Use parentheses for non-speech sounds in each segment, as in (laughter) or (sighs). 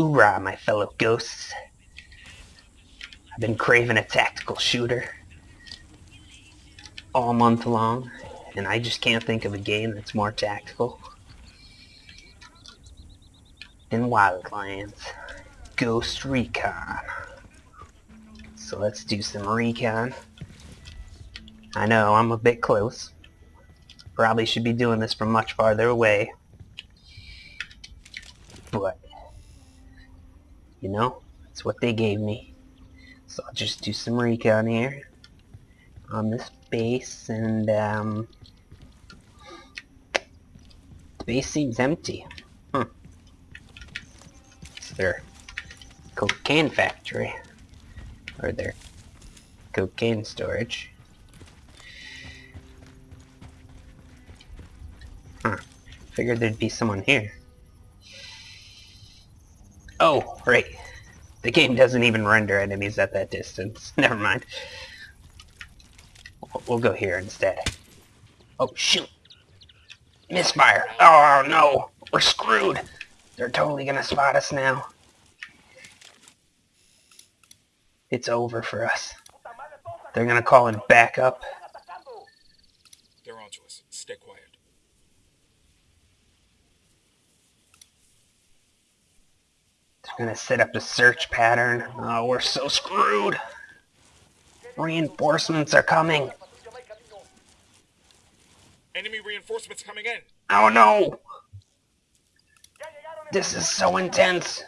Hoorah, my fellow ghosts. I've been craving a tactical shooter all month long, and I just can't think of a game that's more tactical than Wildlands. Ghost Recon. So let's do some recon. I know, I'm a bit close. Probably should be doing this from much farther away. But, you know, that's what they gave me. So I'll just do some recon here on this base and um, the base seems empty. Hmm. Is there cocaine factory? Or their cocaine storage? Huh. Figured there'd be someone here. Right. The game doesn't even render enemies at that distance. (laughs) Never mind. We'll go here instead. Oh, shoot. Misfire. Oh, no. We're screwed. They're totally gonna spot us now. It's over for us. They're gonna call in backup. They're onto us. Stay quiet. They're gonna set up a search pattern. Oh, we're so screwed. Reinforcements are coming. Enemy reinforcements coming in. Oh no! This is so intense.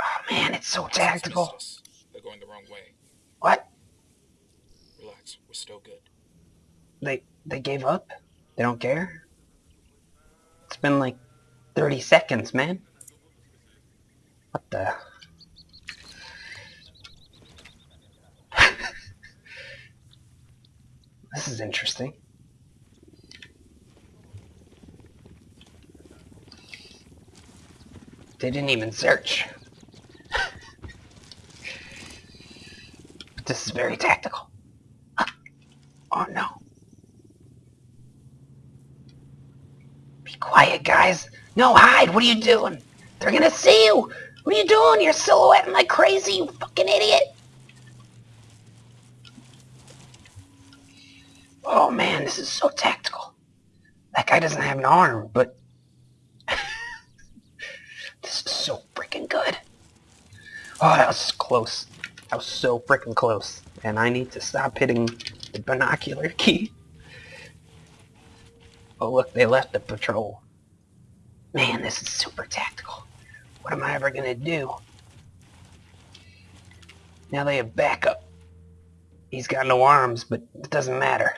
Oh man, it's so tactical. They're going the wrong way. What? Relax. We're still good. They they gave up? They don't care? It's been like 30 seconds, man. What the? (laughs) this is interesting. They didn't even search. (laughs) this is very tactical. Oh no. Be quiet, guys. No, hide. What are you doing? They're gonna see you. What are you doing? You're silhouetting like crazy, you fucking idiot. Oh man, this is so tactical. That guy doesn't have an arm, but (laughs) this is so freaking good. Oh, that was close. That was so freaking close. And I need to stop hitting the binocular key. Oh look, they left the patrol. Man, this is super tactical. What am I ever gonna do? Now they have backup. He's got no arms, but it doesn't matter.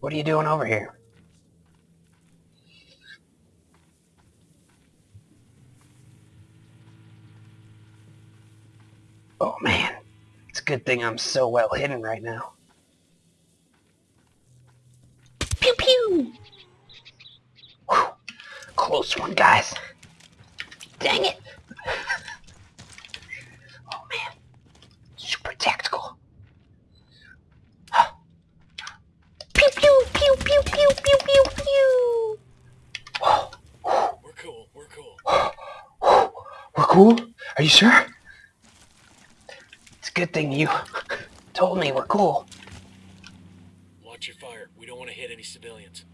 What are you doing over here? Oh man, it's a good thing I'm so well hidden right now. Pew pew! Whew. Close one, guys. Dang it! oh man, super tactical. pew pew pew pew pew pew pew pew. Whoa, We're cool. We're cool. We're cool? Are you sure? It's a good thing you (laughs) told me we're cool. Watch your fire. We don't want to hit any civilians.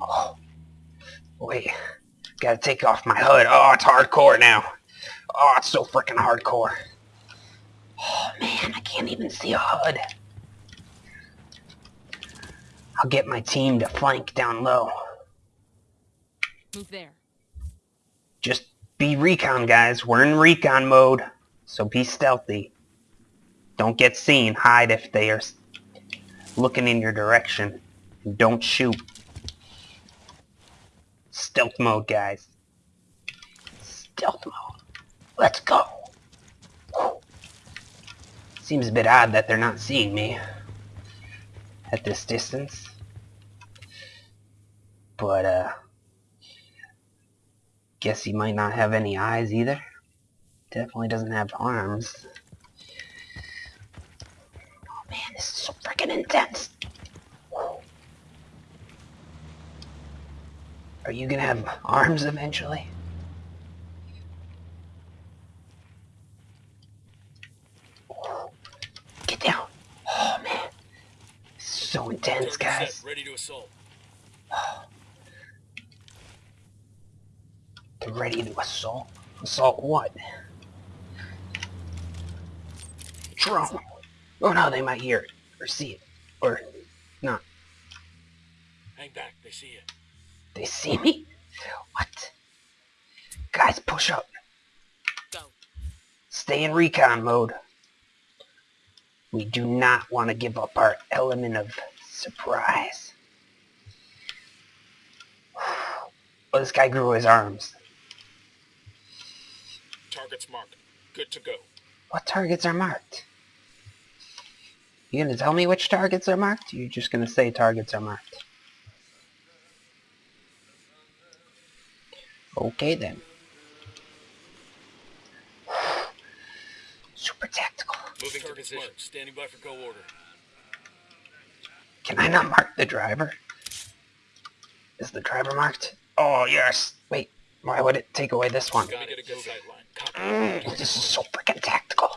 Oh, wait. Gotta take off my hood. Oh, it's hardcore now. Oh, it's so freaking hardcore. Oh, man, I can't even see a HUD. I'll get my team to flank down low. Move there. Just be recon, guys. We're in recon mode, so be stealthy. Don't get seen. Hide if they are looking in your direction. Don't shoot. Stealth mode, guys. Stealth mode. Let's go. Seems a bit odd that they're not seeing me at this distance. But, uh, guess he might not have any eyes either. Definitely doesn't have arms. Oh man, this is so freaking intense. Are you gonna have arms eventually? Get down. Oh man. So intense, guys. ready to assault. They're ready to assault. Assault what? Drone. Oh no, they might hear it. Or see it. Or not. Hang back, they see you. They see me? What? Guys, push up. Go. Stay in recon mode. We do not want to give up our element of surprise. Oh, (sighs) this guy grew his arms. Target's marked. Good to go. What targets are marked? You gonna tell me which targets are marked? You're just gonna say targets are marked. Okay then. (sighs) Super tactical. Moving to position. Standing by for go order. Can I not mark the driver? Is the driver marked? Oh yes. Wait, why would it take away this one? Got it. Get a go sight line. Copy. Mm, this is so freaking tactical.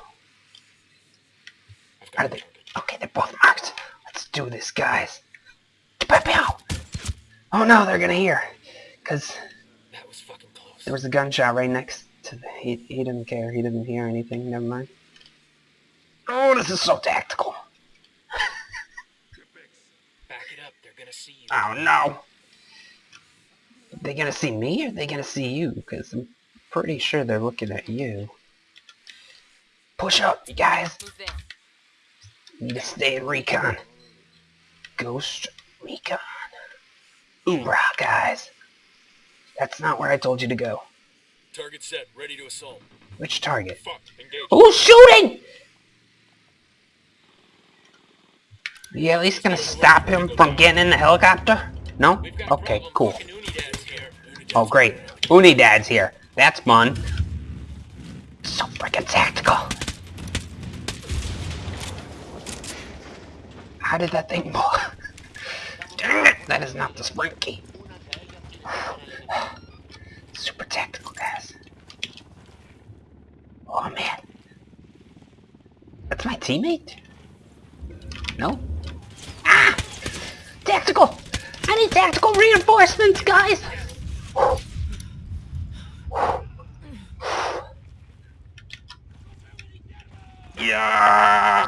Are they? Okay, they're both marked. Let's do this, guys. Oh no, they're gonna hear. Cause That was fucking close. There was a gunshot right next to the, he, he didn't care. He didn't hear anything. Never mind. Oh, this is so tactical. Back it up. They're gonna see you. Oh no. They gonna see me or they gonna see you? Because I'm pretty sure they're looking at you. Push up, you guys. Move there. Need to stay in recon. Ghost recon. Hoorah, guys. That's not where I told you to go. Target set. Ready to assault. Which target? Fuck. Who's shooting? Are you at least gonna stop him from getting in the helicopter? No? We've got a Okay, cool. Fucking Unidads here. Unidads Oh, great. Unidad's here. That's fun. So freaking tactical. How did that thing? (laughs) Dang it! That is not the sprint key. Teammate? No? Ah! Tactical! I need tactical reinforcements, guys! Yeah.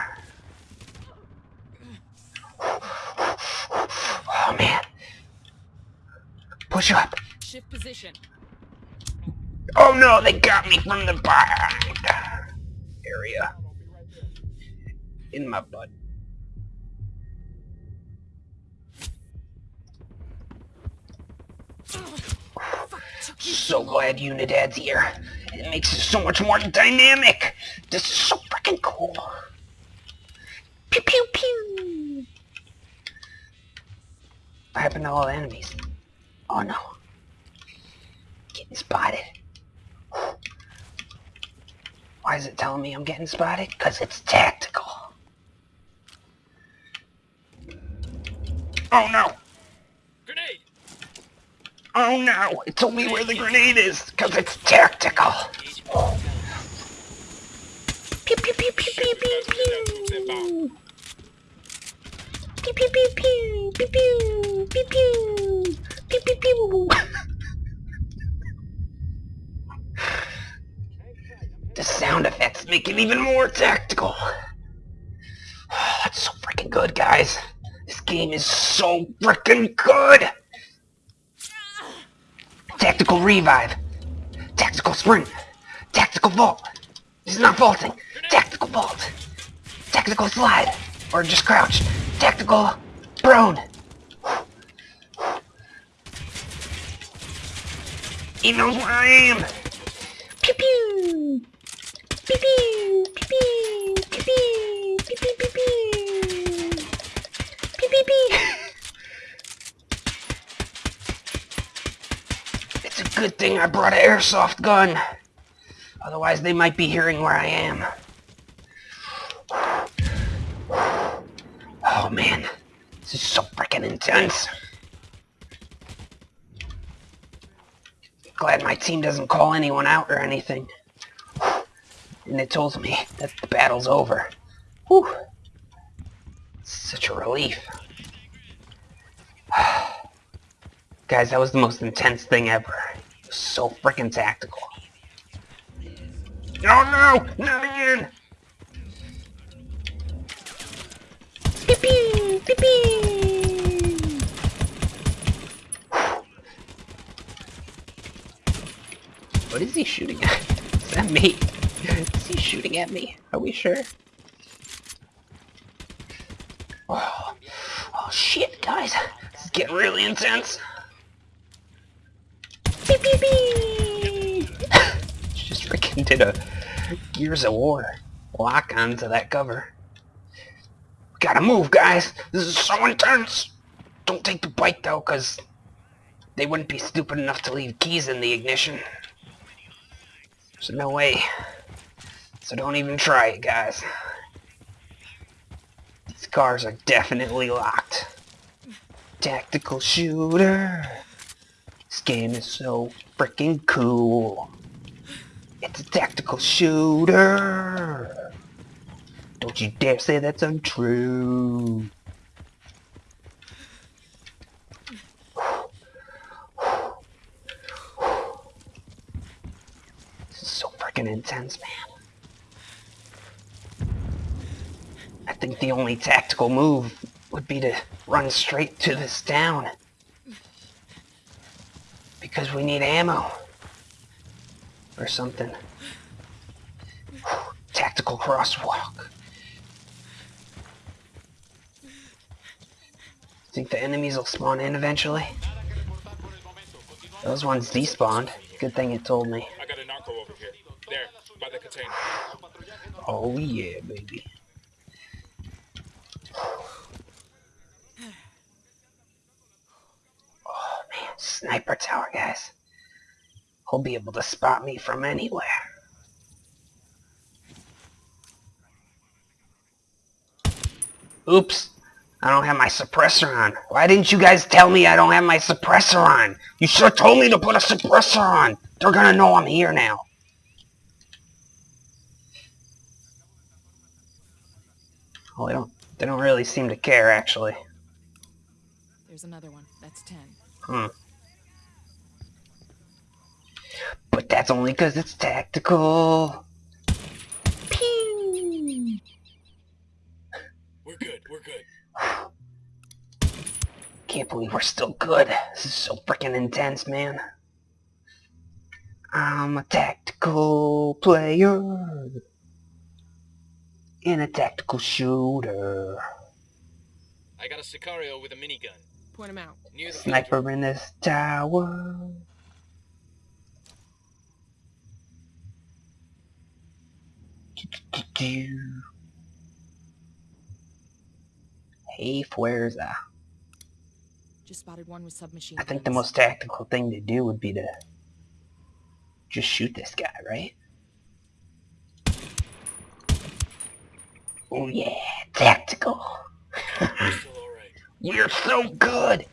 Oh man. Push up. Shift position. Oh no, they got me from the back In my butt. So glad Unidad's here. It makes it so much more dynamic. This is so freaking cool. Pew pew pew. What happened to all the enemies? Oh no. Getting spotted. Why is it telling me I'm getting spotted? Because it's tactical. Oh no! Grenade! Oh no! It told me where the grenade is, because it's tactical! Pew pew pew pew pew pew pew! Pew pew pew pew! Pew pew! Pew pew! Pew pew pew! The sound effects make it even more tactical! That's so freaking good, guys! Game is so freaking good. Tactical revive. Tactical sprint. Tactical vault. This is not vaulting. Tactical vault. Tactical slide. Or just crouch. Tactical prone. He knows where I am. Pew. Pew pew. Pew pew. Pew pew. Pew pew pew pew. Pew pew pew. It's a good thing I brought an airsoft gun. Otherwise they might be hearing where I am. Oh man, this is so freaking intense. Glad my team doesn't call anyone out or anything. And it tells me that the battle's over. Whew. Such a relief. (sighs) Guys, that was the most intense thing ever. It was so freaking tactical. Oh no! Not again! Pee-pee! Pee-pee! What is he shooting at? (laughs) Is that me? Is he shooting at me? Are we sure? Oh, oh shit, guys. This is getting really intense. Beep, beep. Just freaking did a Gears of War lock onto that cover. We gotta move, guys. This is so intense. Don't take the bike, though, because they wouldn't be stupid enough to leave keys in the ignition. There's no way. So don't even try it, guys. These cars are definitely locked. Tactical shooter. This game is so freaking cool. It's a tactical shooter. Don't you dare say that's untrue. This is so freaking intense, man. I think the only tactical move would be to run straight to this town. Because we need ammo. Or something. Tactical crosswalk. Think the enemies will spawn in eventually? Those ones despawned. Good thing it told me. I got a narco over here. There, by the container. Oh yeah, baby. Oh man, guys. He'll be able to spot me from anywhere. Oops. I don't have my suppressor on. Why didn't you guys tell me I don't have my suppressor on? You should have told me to put a suppressor on. They're gonna know I'm here now. Well, they don't. They don't really seem to care, actually. There's another one. That's ten. Hmm. But that's only because it's tactical. Pew! We're good, we're good. (sighs) Can't believe we're still good. This is so freaking intense, man. I'm a tactical player. In a tactical shooter. I got a Sicario with a minigun. Point him out. Near the Sniper in this tower. Hey, Fuerza. Just spotted one with submachine I think the most tactical thing to do would be to just shoot this guy, right? Oh yeah, tactical. (laughs) You're so good.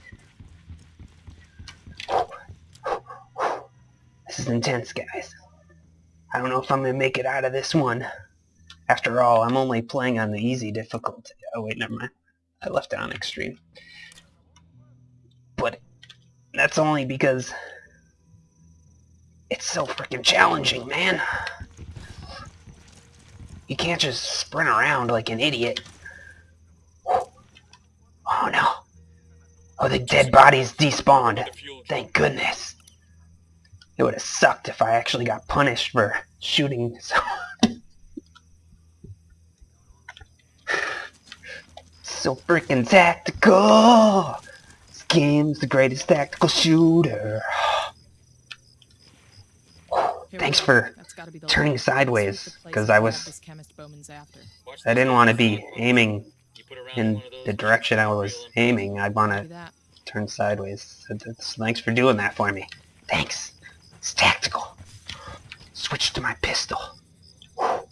This is intense, guys. I don't know if I'm gonna make it out of this one. After all, I'm only playing on the easy difficulty. Oh wait, never mind. I left it on extreme. But that's only because it's so freaking challenging, man. You can't just sprint around like an idiot. Oh no. Oh, the dead bodies despawned. Thank goodness. It would have sucked if I actually got punished for shooting someone. (laughs) so freaking tactical. This game's the greatest tactical shooter. Thanks for That's gotta be the turning sideways, Sweep the place 'cause and I was- this chemist Bowman's after. Watch I didn't want to be aiming You put around in one of those the direction I was aiming. I'd want to turn sideways. So Thanks for doing that for me. Thanks. It's tactical. Switch to my pistol. Oh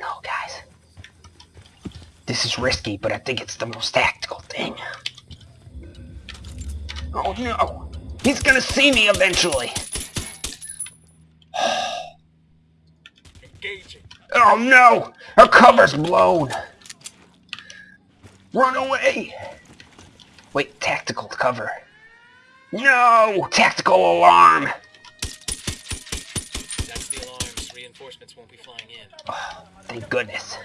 no, guys. This is risky, but I think it's the most tactical thing. Oh no! He's gonna see me eventually! Engaging. Oh no! Her cover's blown! Run away! Wait, tactical cover. No! Tactical alarm! That's the alarms. Reinforcements won't be flying in. Oh, (sighs) Thank goodness.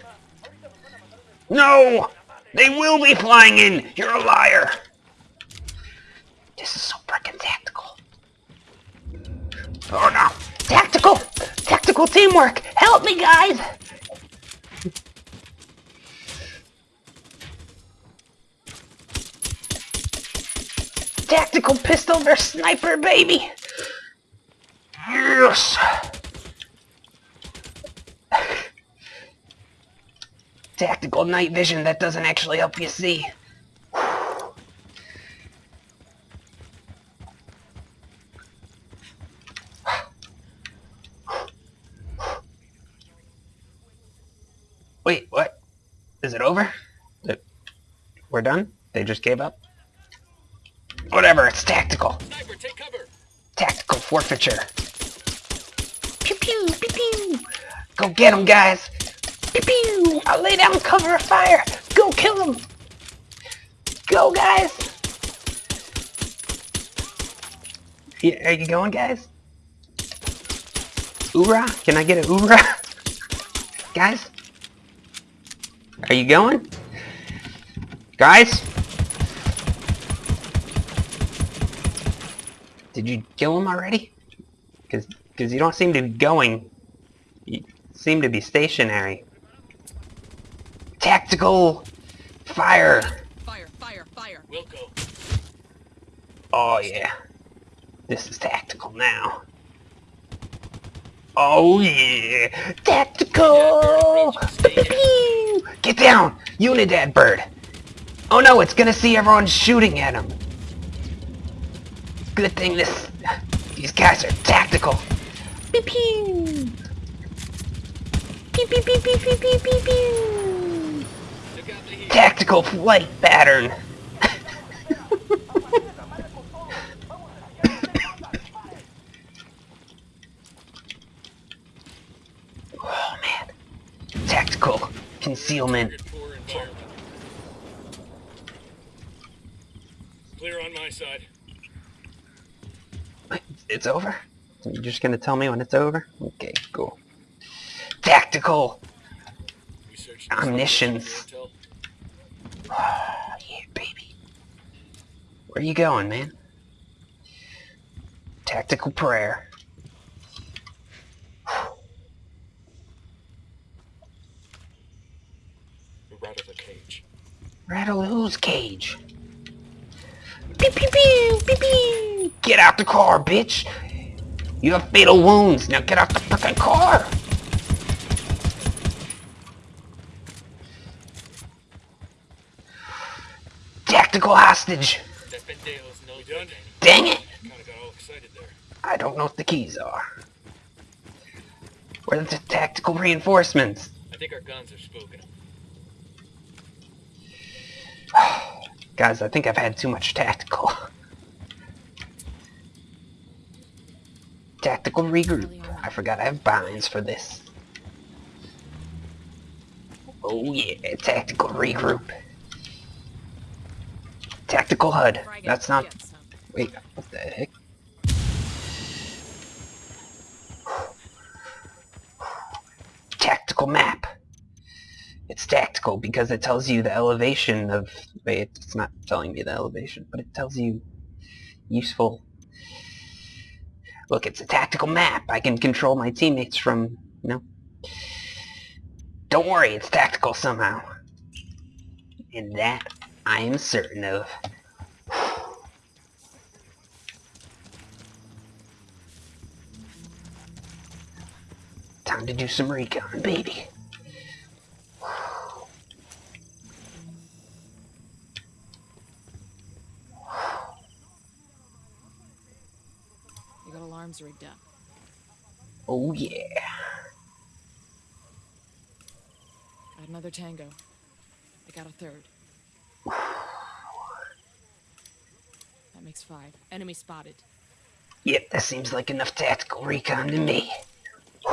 No! They will be flying in! You're a liar! This is so frickin' tactical. Oh no! Tactical! Tactical teamwork! Help me, guys! Tactical pistol versus sniper, baby! Yes! Tactical night vision that doesn't actually help you see. Wait, what? Is it over? We're done? They just gave up? Tactical. Sniper. Tactical forfeiture. Pew pew, pew pew. Go get him, guys. Pew pew. I'll lay down cover of fire. Go kill him. Go, guys. Yeah, are you going, guys? Oorah? Can I get a oorah? (laughs) guys? Are you going? Guys? Did you kill him already? Because because you don't seem to be going. You seem to be stationary. Tactical fire. Fire, fire, fire. We'll go. Oh yeah. This is tactical now. Oh yeah. Tactical. Pew-pew. Get down, Unidad bird. Oh no, it's gonna see everyone shooting at him. Good thing this these guys are tactical. Pew pew. Pew pew pew pew pew pew pew pew. Look out the heat. Tactical flight pattern. oh man. Tactical concealment. Target poor environment. Clear on my side. Wait, It's over? You're just gonna tell me when it's over? Okay, cool. Tactical! We Omniscience. Oh, yeah, baby. Where are you going, man? Tactical prayer. We're out of the cage. Rattle whose cage? Pew pew pew pew pew! Get out the car, bitch! You have fatal wounds. Now get out the frickin' car! Tactical hostage! That pendejo's no done. Dang it! Kinda got all excited there. I don't know what the keys are. Where are the tactical reinforcements? I think our guns are spooking. (sighs) Guys, I think I've had too much tactical. (laughs) Tactical regroup. I forgot I have binds for this. Oh yeah, tactical regroup. Tactical HUD. That's not... Wait, what the heck? Tactical map. It's tactical because it tells you the elevation of... Wait, it's not telling me the elevation, but it tells you useful... Look, it's a tactical map. I can control my teammates from... you know. Don't worry, it's tactical somehow. And that I am certain of. Time to do some recon, baby. You got alarms rigged up. Oh yeah. Got another tango. I got a third. That (sighs) That makes five. Enemy spotted. Yep, that seems like enough tactical recon to me. (sighs)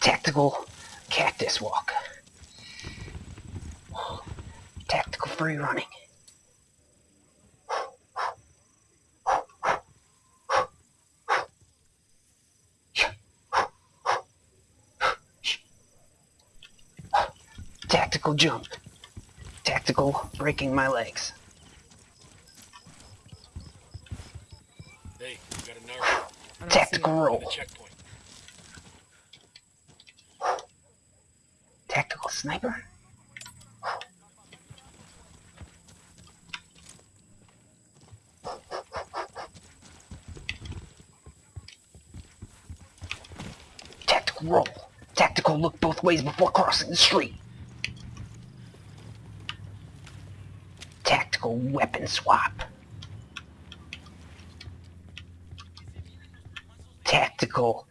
Tactical free running. Tactical jump. Tactical breaking my legs. Hey, we got a narc Tactical roll. at the checkpoint. Tactical sniper? Tactical roll. Tactical look both ways before crossing the street. Tactical weapon swap. Tactical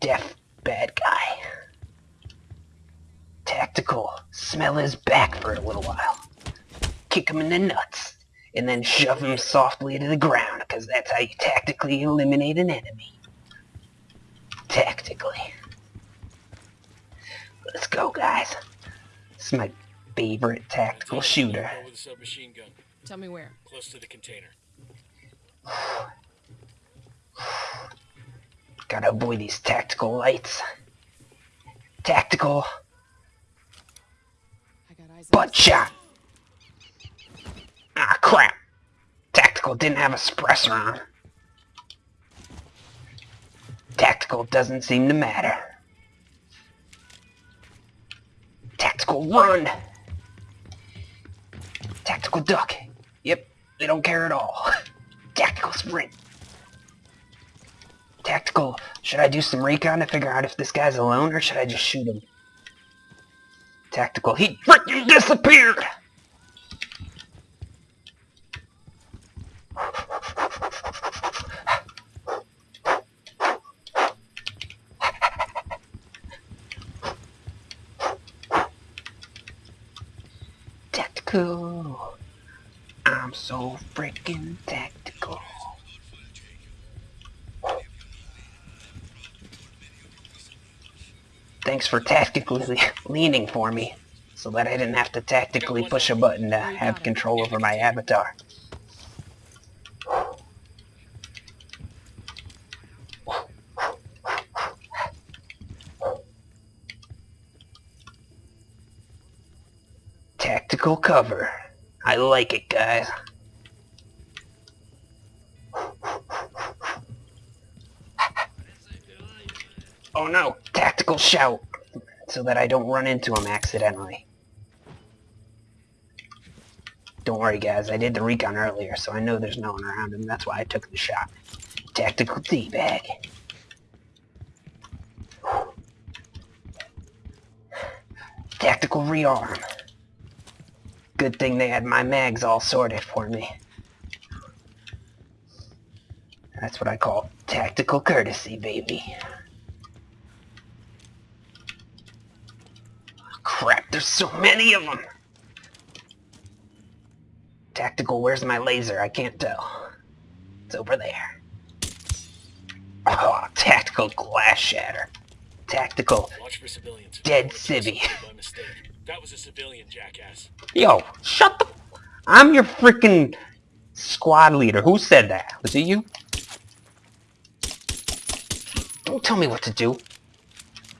deaf bad guy. Tactical smell his back for a little while. Kick him in the nuts. And then shove him softly to the ground, because that's how you tactically eliminate an enemy. Tactically. Let's go, guys. This is my favorite tactical shooter. Go with a submachine gun. Tell me where. close to the container. (sighs) Gotta avoid these tactical lights. Tactical I got eyes butt shot. Ah, crap. Tactical didn't have a suppressor on. Tactical doesn't seem to matter. Tactical run. Tactical duck. Yep, they don't care at all. (laughs) Tactical sprint. Tactical, should I do some recon to figure out if this guy's alone or should I just shoot him? Tactical, he freaking disappeared! Tactical. I'm so freaking tactical. Thanks for tactically (laughs) leaning for me, so that I didn't have to tactically push a button to have control over my avatar. Cover. I like it, guys. Oh no, tactical shout, so that I don't run into him accidentally. Don't worry guys, I did the recon earlier, so I know there's no one around him, that's why I took the shot. Tactical teabag. Tactical rearm. Good thing they had my mags all sorted for me. That's what I call tactical courtesy, baby. Crap, there's so many of them! Tactical, where's my laser? I can't tell. It's over there. Oh, tactical glass shatter. Tactical. Watch for civilians. Dead civvy. That was a civilian, jackass. Yo, shut the... I'm your freaking squad leader. Who said that? Was it you? Don't tell me what to do.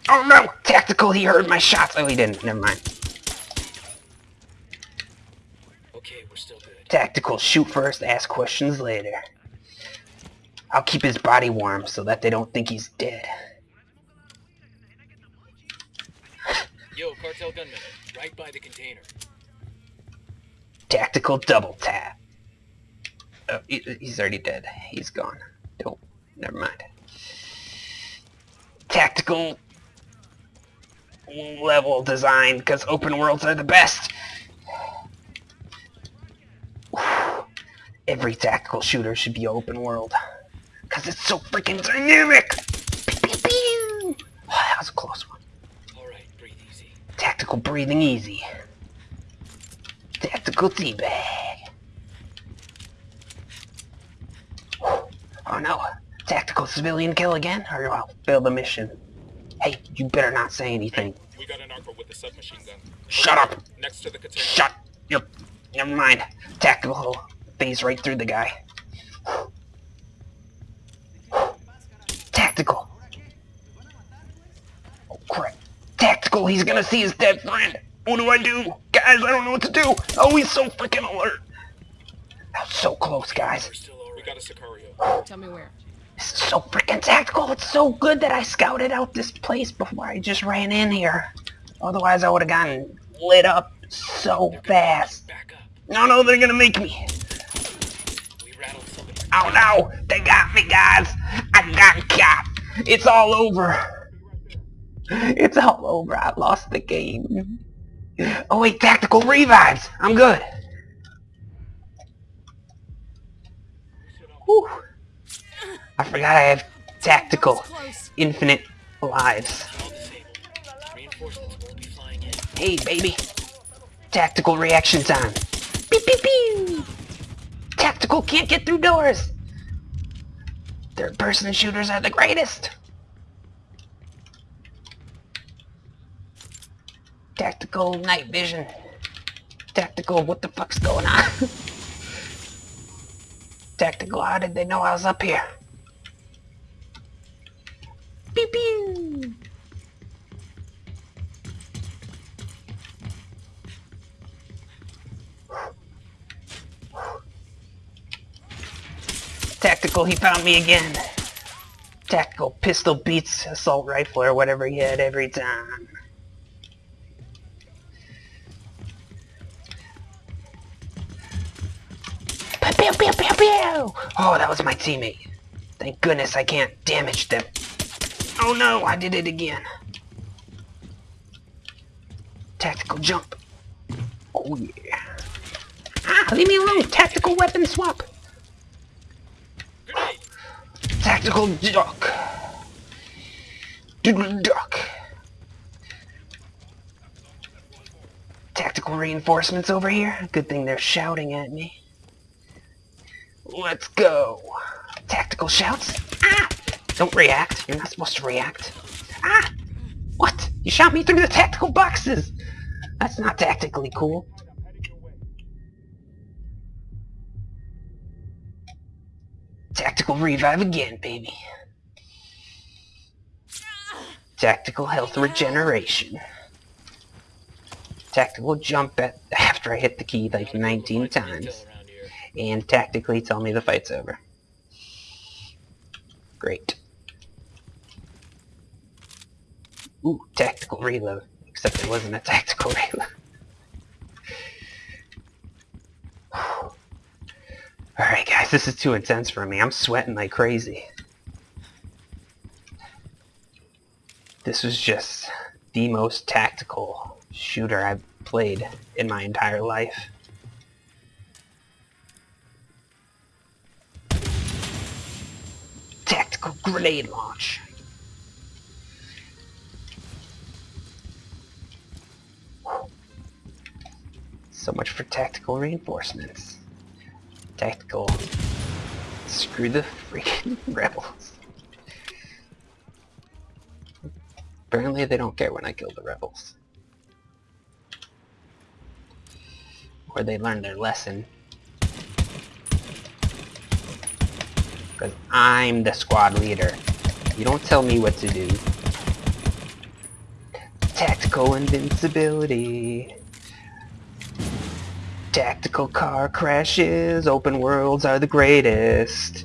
Oh no! Tactical, he heard my shots. Oh, he didn't. Never mind. Okay, we're still good. Tactical, shoot first, ask questions later. I'll keep his body warm so that they don't think he's dead. Yo, right by the container. Tactical double tap. Oh, he- he's already dead. He's gone. Don't. Never mind. Tactical level design, because open worlds are the best. Every tactical shooter should be open world. Because it's so freaking dynamic! Pew, pew, pew. Oh, that was a close one. Tactical breathing easy. Tactical teabag. Oh no. Tactical civilian kill again? Or I'll fail the mission. Hey, you better not say anything. We got an narco with a submachine gun. Shut up! Next to the container. Shut! Yep. Never mind. Tactical phase right through the guy. Tactical. Oh crap. Tactical, he's gonna see his dead friend. What do I do? Guys, I don't know what to do. Oh, he's so freaking alert. That was so close, guys. We're still We got a Sicario. Tell me where. This is so freaking tactical. It's so good that I scouted out this place before I just ran in here. Otherwise, I would have gotten lit up so fast. Back up. No, no, they're gonna make me. We rattled. Oh no, they got me, guys. I got caught. It's all over. It's all over. I lost the game. Oh wait, tactical revives. I'm good. Whew. I forgot I have tactical infinite lives. Hey, baby. Tactical reaction time. Beep, beep, beep. Tactical can't get through doors. Third-person shooters are the greatest. Tactical night vision. Tactical, what the fuck's going on? (laughs) Tactical, how did they know I was up here? Pew pew. Tactical, he found me again. Tactical pistol beats assault rifle or whatever he had every time. Pew, pew, pew, pew. Oh, that was my teammate. Thank goodness I can't damage them. Oh no, I did it again. Tactical jump. Oh yeah. Ah, leave me alone. Tactical weapon swap. Tactical duck. Duck. Tactical reinforcements over here. Good thing they're shouting at me. Let's go. Tactical shouts. Ah! Don't react. You're not supposed to react. Ah! What? You shot me through the tactical boxes. That's not tactically cool. Tactical revive again, baby. Tactical health regeneration. Tactical jump at after I hit the key like 19 times. And tactically tell me the fight's over. Great. Ooh, tactical reload. Except it wasn't a tactical (laughs) reload. Alright guys, this is too intense for me. I'm sweating like crazy. This was just the most tactical shooter I've played in my entire life. Grenade launch. So much for tactical reinforcements. Tactical. Screw the freaking (laughs) rebels. Apparently they don't care when I kill the rebels. Or they learn their lesson. Because I'm the squad leader. You don't tell me what to do. Tactical invincibility. Tactical car crashes. Open worlds are the greatest.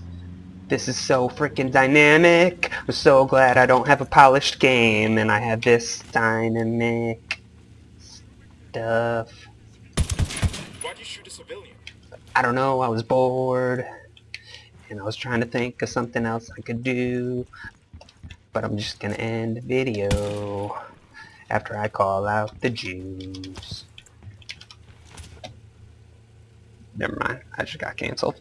This is so freaking dynamic. I'm so glad I don't have a polished game and I have this dynamic stuff. Why'd you shoot a civilian? I don't know, I was bored and I was trying to think of something else I could do but I'm just gonna end the video after I call out the Jews. Never mind, I just got cancelled.